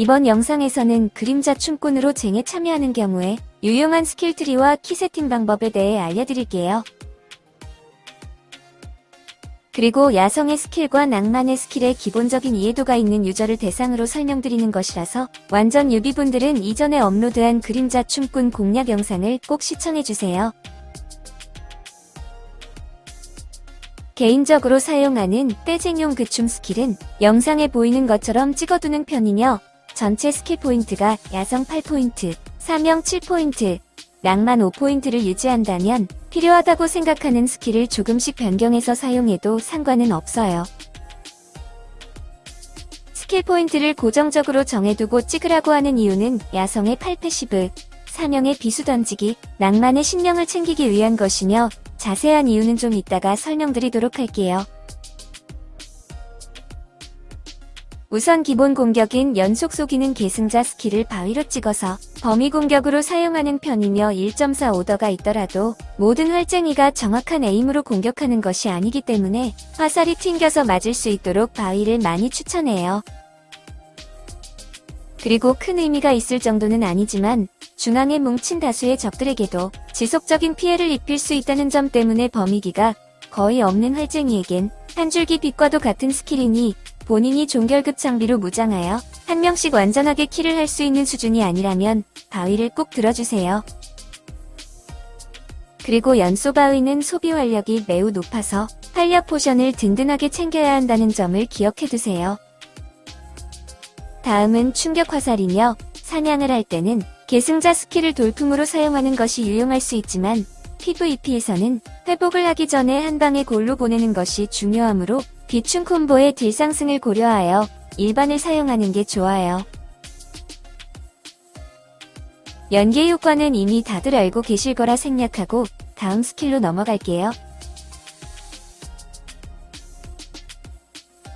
이번 영상에서는 그림자 춤꾼으로 쟁에 참여하는 경우에 유용한 skill tree와 키 세팅 방법에 대해 알려드릴게요. 그리고 야성의 skill과 낭만의 skill의 기본적인 이해도가 있는 user를 대상으로 설명드리는 것이라서 완전 newbie분들은 이전에 업로드한 그림자 춤꾼 공략 영상을 꼭 시청해주세요. 개인적으로 사용하는 떼쟁용 그춤 skill은 영상에 보이는 것처럼 찍어두는 편이며 전체 스킬 포인트가 야성 8포인트, 사명 7포인트, 낭만 5포인트를 유지한다면 필요하다고 생각하는 skill을 조금씩 변경해서 사용해도 상관은 없어요. 스킬 포인트를 고정적으로 정해두고 찍으라고 하는 이유는 야성의 8 passive, 사명의 비수 던지기, 낭만의 신령을 챙기기 위한 것이며 자세한 이유는 좀 이따가 설명드리도록 할게요. 우선 기본 공격인 연속 쏘기는 계승자 skill을 바위로 찍어서 범위 공격으로 사용하는 편이며 1.4 오더가 있더라도 모든 활쟁이가 정확한 aim으로 공격하는 것이 아니기 때문에 화살이 튕겨서 맞을 수 있도록 바위를 많이 추천해요. 그리고 큰 의미가 있을 정도는 아니지만 중앙에 뭉친 다수의 적들에게도 지속적인 피해를 입힐 수 있다는 점 때문에 범위기가 거의 없는 활쟁이에겐 한 줄기 빛과도 같은 skill이니 본인이 종결급 장비로 무장하여 한 명씩 완전하게 kill을 할 수 있는 수준이 아니라면 바위를 꼭 들어주세요. 그리고 연소 바위는 소비 활력이 매우 높아서 활력 포션을 든든하게 챙겨야 한다는 점을 기억해두세요. 다음은 충격 화살이며 사냥을 할 때는 계승자 skill을 돌풍으로 사용하는 것이 유용할 수 있지만 PVP에서는 회복을 하기 전에 한 방에 골로 보내는 것이 중요하므로 비충 combo의 deal 상승을 고려하여 일반을 사용하는 게 좋아요. 연계 효과는 이미 다들 알고 계실 거라 생략하고 다음 skill로 넘어갈게요.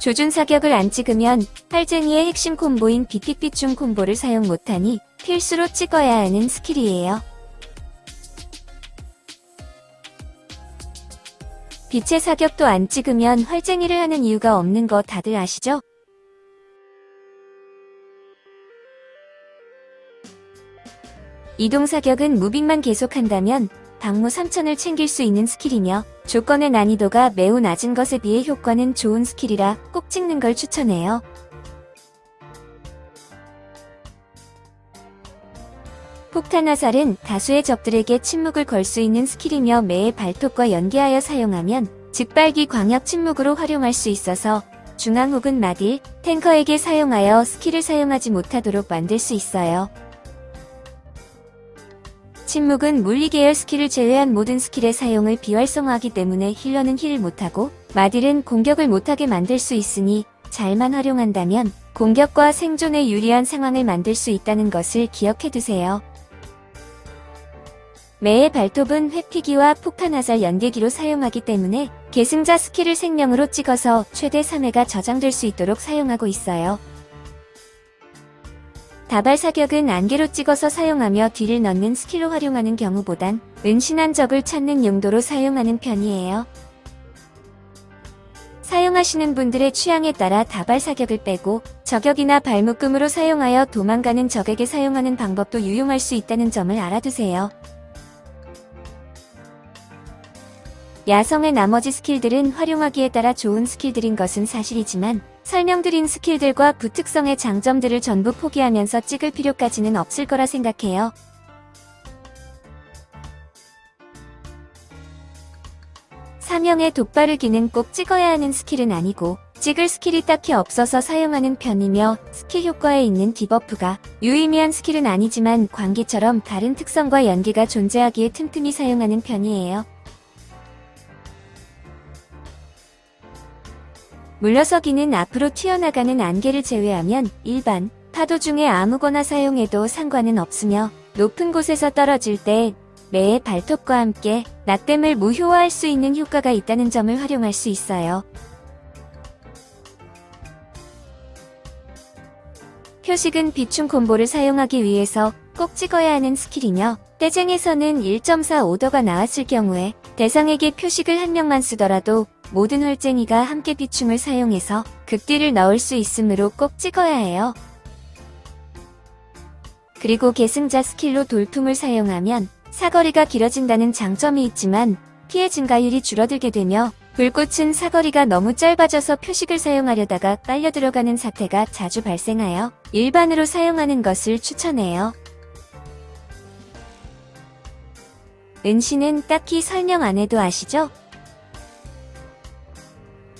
조준 사격을 안 찍으면 활쟁이의 핵심 combo인 비픽비충 combo를 사용 못하니 필수로 찍어야 하는 skill이에요. 빛의 사격도 안 찍으면 활쟁이를 하는 이유가 없는 거 다들 아시죠? 이동 사격은 moving만 계속한다면 방무 3천을 챙길 수 있는 skill이며 조건의 난이도가 매우 낮은 것에 비해 효과는 좋은 skill이라 꼭 찍는 걸 추천해요. 폭탄 화살은 다수의 적들에게 침묵을 걸 수 있는 skill이며 매의 발톱과 연계하여 사용하면 즉발기 광역 침묵으로 활용할 수 있어서 중앙 혹은 마딜, 탱커에게 사용하여 스킬을 사용하지 못하도록 만들 수 있어요. 침묵은 물리 계열 스킬을 제외한 모든 스킬의 사용을 비활성화하기 때문에 힐러는 힐을 못하고 마딜은 공격을 못하게 만들 수 있으니 잘만 활용한다면 공격과 생존에 유리한 상황을 만들 수 있다는 것을 기억해두세요. 매의 발톱은 회피기와 폭탄화살 연계기로 사용하기 때문에 계승자 스킬을 생명으로 찍어서 최대 3회가 저장될 수 있도록 사용하고 있어요. 다발 사격은 안개로 찍어서 사용하며 딜을 넣는 스킬로 활용하는 경우보단 은신한 적을 찾는 용도로 사용하는 편이에요. 사용하시는 분들의 취향에 따라 다발 사격을 빼고 저격이나 발묶음으로 사용하여 도망가는 적에게 사용하는 방법도 유용할 수 있다는 점을 알아두세요. 야성의 나머지 스킬들은 활용하기에 따라 좋은 스킬들인 것은 사실이지만 설명드린 스킬들과 부특성의 장점들을 전부 포기하면서 찍을 필요까지는 없을 거라 생각해요. 사명의 독 바르기는 꼭 찍어야 하는 스킬은 아니고 찍을 스킬이 딱히 없어서 사용하는 편이며 스킬 효과에 있는 디버프가 유의미한 스킬은 아니지만 광기처럼 다른 특성과 연계가 존재하기에 틈틈이 사용하는 편이에요. 물러서기는 앞으로 튀어나가는 안개를 제외하면 일반 파도 중에 아무거나 사용해도 상관은 없으며 높은 곳에서 떨어질 때 매의 발톱과 함께 낙댐을 무효화할 수 있는 효과가 있다는 점을 활용할 수 있어요. 표식은 비춤 콤보를 사용하기 위해서 꼭 찍어야 하는 스킬이며 떼쟁에서는 1.4 오더가 나왔을 경우에 대상에게 표식을 한 명만 쓰더라도 모든 활쟁이가 함께 비춤을 사용해서 극딜을 넣을 수 있으므로 꼭 찍어야 해요. 그리고 계승자 스킬로 돌풍을 사용하면 사거리가 길어진다는 장점이 있지만 피해 증가율이 줄어들게 되며 불꽃은 사거리가 너무 짧아져서 표식을 사용하려다가 빨려 들어가는 사태가 자주 발생하여 일반으로 사용하는 것을 추천해요. 은신은 딱히 설명 안 해도 아시죠?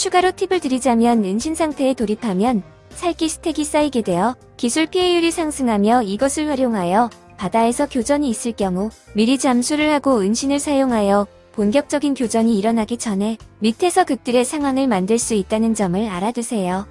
추가로 팁을 드리자면 은신 상태에 돌입하면 살기 스택이 쌓이게 되어 기술 피해율이 상승하며 이것을 활용하여 바다에서 교전이 있을 경우 미리 잠수를 하고 은신을 사용하여 본격적인 교전이 일어나기 전에 밑에서 극딜의 상황을 만들 수 있다는 점을 알아두세요.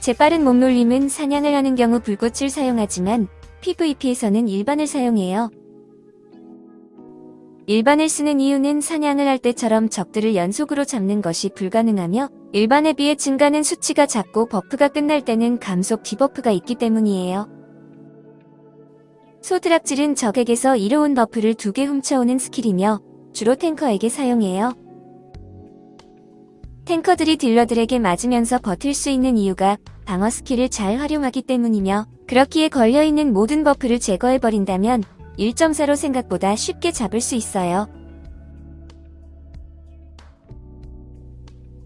재빠른 몸놀림은 사냥을 하는 경우 불꽃을 사용하지만 PVP에서는 일반을 사용해요. 일반을 쓰는 이유는 사냥을 할 때처럼 적들을 연속으로 잡는 것이 불가능하며 일반에 비해 증가하는 수치가 작고 버프가 끝날 때는 감속 디버프가 있기 때문이에요. 소드락질은 적에게서 이로운 버프를 두 개 훔쳐오는 스킬이며 주로 탱커에게 사용해요. 탱커들이 딜러들에게 맞으면서 버틸 수 있는 이유가 방어 스킬을 잘 활용하기 때문이며 그렇기에 걸려있는 모든 버프를 제거해버린다면 1.4로 생각보다 쉽게 잡을 수 있어요.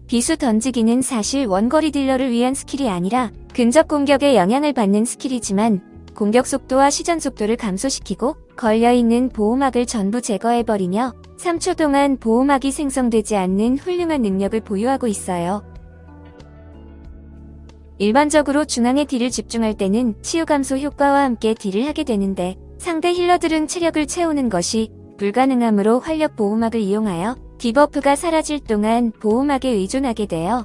비수 던지기는 사실 원거리 딜러를 위한 스킬이 아니라 근접 공격에 영향을 받는 스킬이지만 공격 속도와 시전 속도를 감소시키고 걸려있는 보호막을 전부 제거해버리며 3초 동안 보호막이 생성되지 않는 훌륭한 능력을 보유하고 있어요. 일반적으로 중앙에 딜을 집중할 때는 치유 감소 효과와 함께 딜을 하게 되는데 상대 힐러들은 체력을 채우는 것이 불가능하므로 활력 보호막을 이용하여 디버프가 사라질 동안 보호막에 의존하게 돼요.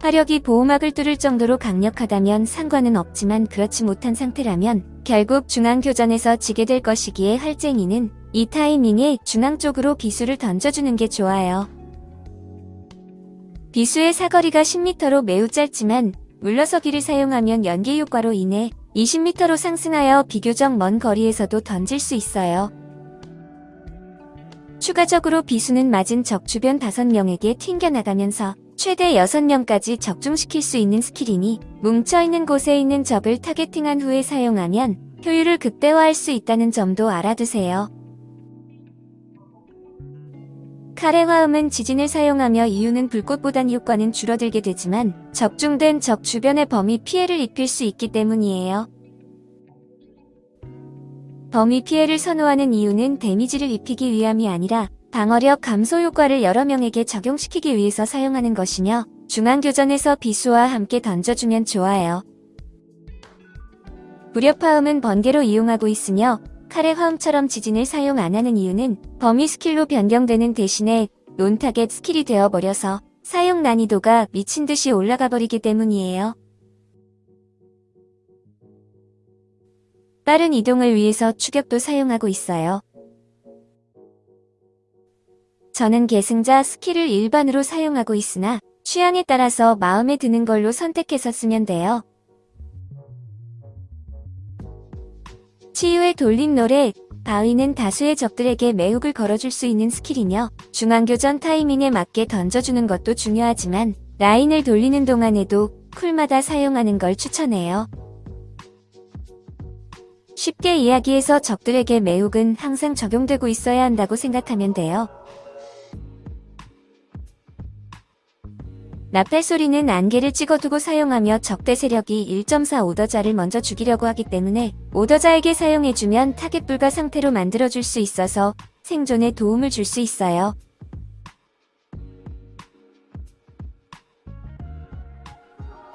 화력이 보호막을 뚫을 정도로 강력하다면 상관은 없지만 그렇지 못한 상태라면 결국 중앙교전에서 지게 될 것이기에 활쟁이는 이 타이밍에 중앙 쪽으로 비수를 던져주는 게 좋아요. 비수의 사거리가 10m로 매우 짧지만 물러서기를 사용하면 연계 효과로 인해 20m로 상승하여 비교적 먼 거리에서도 던질 수 있어요. 추가적으로 비수는 맞은 적 주변 5명에게 튕겨나가면서 최대 6명까지 적중시킬 수 있는 스킬이니 뭉쳐있는 곳에 있는 적을 타겟팅한 후에 사용하면 효율을 극대화할 수 있다는 점도 알아두세요. 칼의 화음은 지진을 사용하며 이유는 불꽃보단 효과는 줄어들게 되지만 적중된 적 주변의 범위 피해를 입힐 수 있기 때문이에요. 범위 피해를 선호하는 이유는 데미지를 입히기 위함이 아니라 방어력 감소 효과를 여러 명에게 적용시키기 위해서 사용하는 것이며 중앙교전에서 비수와 함께 던져주면 좋아요. 무력화음은 번개로 이용하고 있으며 칼의 화음처럼 지진을 사용 안 하는 이유는 범위 스킬로 변경되는 대신에 논타겟 스킬이 되어버려서 사용 난이도가 미친 듯이 올라가 버리기 때문이에요. 빠른 이동을 위해서 추격도 사용하고 있어요. 저는 계승자 스킬을 일반으로 사용하고 있으나 취향에 따라서 마음에 드는 걸로 선택해서 쓰면 돼요. 치유의 돌림 노래, 바위는 다수의 적들에게 매혹을 걸어줄 수 있는 스킬이며 중앙교전 타이밍에 맞게 던져주는 것도 중요하지만 라인을 돌리는 동안에도 쿨마다 사용하는 걸 추천해요. 쉽게 이야기해서 적들에게 매혹은 항상 적용되고 있어야 한다고 생각하면 돼요. 나팔 소리는 안개를 찍어두고 사용하며 적대 세력이 1.4 오더자를 먼저 죽이려고 하기 때문에 오더자에게 사용해주면 타겟 불가 상태로 만들어줄 수 있어서 생존에 도움을 줄 수 있어요.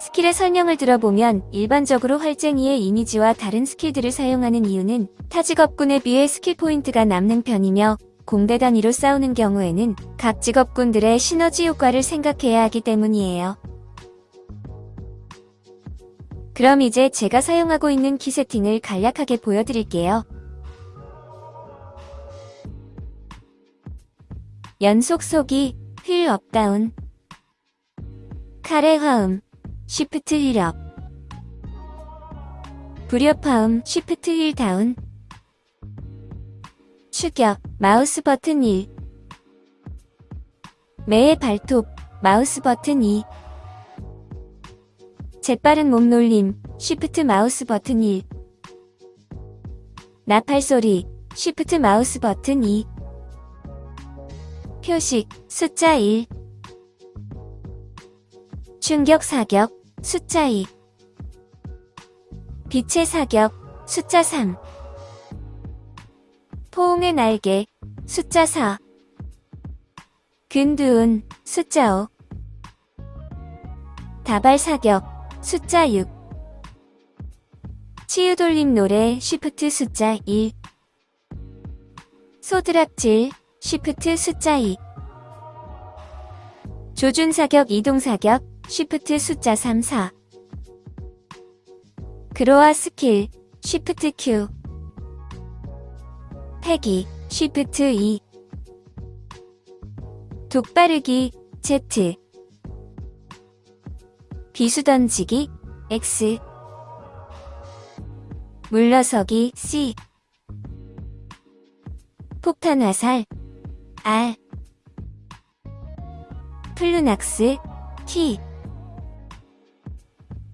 스킬의 설명을 들어보면 일반적으로 활쟁이의 이미지와 다른 스킬들을 사용하는 이유는 타직업군에 비해 스킬 포인트가 남는 편이며 공대 단위로 싸우는 경우에는 각 직업군들의 시너지 효과를 생각해야 하기 때문이에요. 그럼 이제 제가 사용하고 있는 키 세팅을 간략하게 보여드릴게요. 연속 쏘기, wheel up down, 칼의 화음, Shift wheel up, 불협화음, Shift wheel down, 추격, 마우스 버튼 1 매의 발톱, 마우스 버튼 2 재빠른 몸놀림, Shift 마우스 버튼 1. 나팔 소리, 쉬프트 마우스 버튼 2. 표식, 숫자 1. 충격 사격, 숫자 2. 빛의 사격, 숫자 3. 포옹의 날개, 숫자 4. 근두운, 숫자 5. 다발 사격, 숫자 6. 치유돌림 노래, Shift 숫자 1. 소드락질, Shift 숫자 2. 조준 사격, 이동 사격, Shift 숫자 3, 4. 그로아 스킬, Shift Q. 패기, Shift 2. 독바르기, Z. 비수 던지기, X. 물러서기, C. 폭탄 화살, R. 플루낙스, T.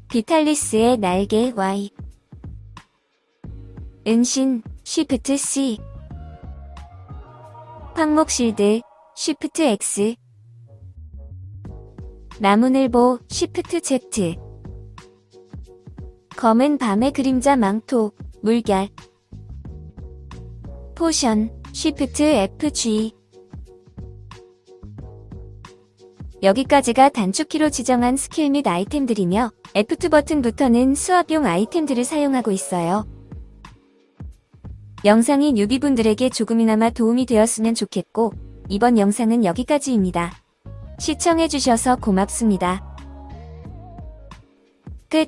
비탈리스의 날개, Y. 은신, 쉬프트 C. 황목실드, Shift X. 나무늘보, Shift Z. 검은 밤의 그림자 망토, 물결. 포션, Shift FG. 여기까지가 단축키로 지정한 스킬 및 아이템들이며 F2 버튼부터는 수업용 아이템들을 사용하고 있어요. 영상이 뉴비분들에게 조금이나마 도움이 되었으면 좋겠고 이번 영상은 여기까지입니다. 시청해주셔서 고맙습니다. 끝